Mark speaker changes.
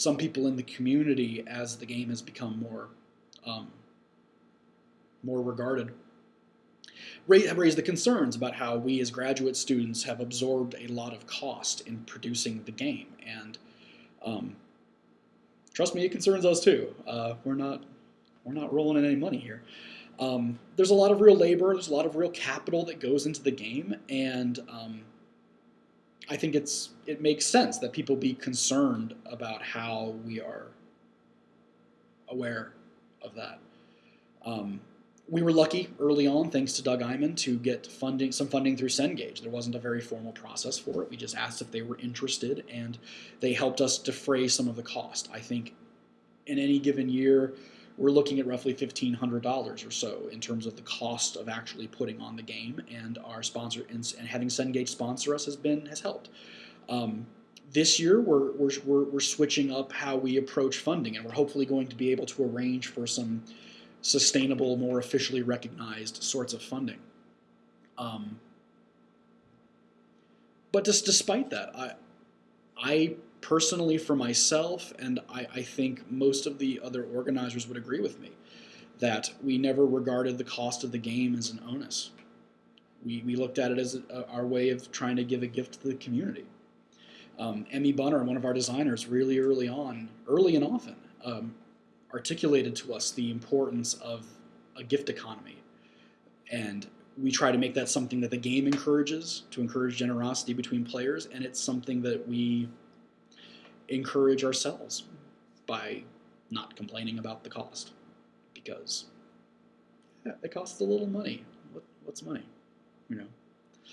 Speaker 1: some people in the community as the game has become more um, more regarded. Have raised the concerns about how we as graduate students have absorbed a lot of cost in producing the game, and um, trust me, it concerns us too. Uh, we're not we're not rolling in any money here. Um, there's a lot of real labor, there's a lot of real capital that goes into the game, and um, I think it's it makes sense that people be concerned about how we are aware of that. Um, we were lucky early on, thanks to Doug Eyman, to get funding, some funding through Cengage. There wasn't a very formal process for it. We just asked if they were interested, and they helped us defray some of the cost. I think in any given year, we're looking at roughly $1,500 or so in terms of the cost of actually putting on the game, and our sponsor and, and having Cengage sponsor us has been has helped. Um, this year, we're, we're, we're, we're switching up how we approach funding, and we're hopefully going to be able to arrange for some sustainable, more officially recognized sorts of funding. Um, but just despite that, I, I personally, for myself, and I, I think most of the other organizers would agree with me, that we never regarded the cost of the game as an onus. We, we looked at it as a, our way of trying to give a gift to the community. Um, Emmy Bunner, one of our designers, really early on, early and often, um, articulated to us the importance of a gift economy. And we try to make that something that the game encourages, to encourage generosity between players, and it's something that we encourage ourselves by not complaining about the cost. Because yeah, it costs a little money. What, what's money? You know.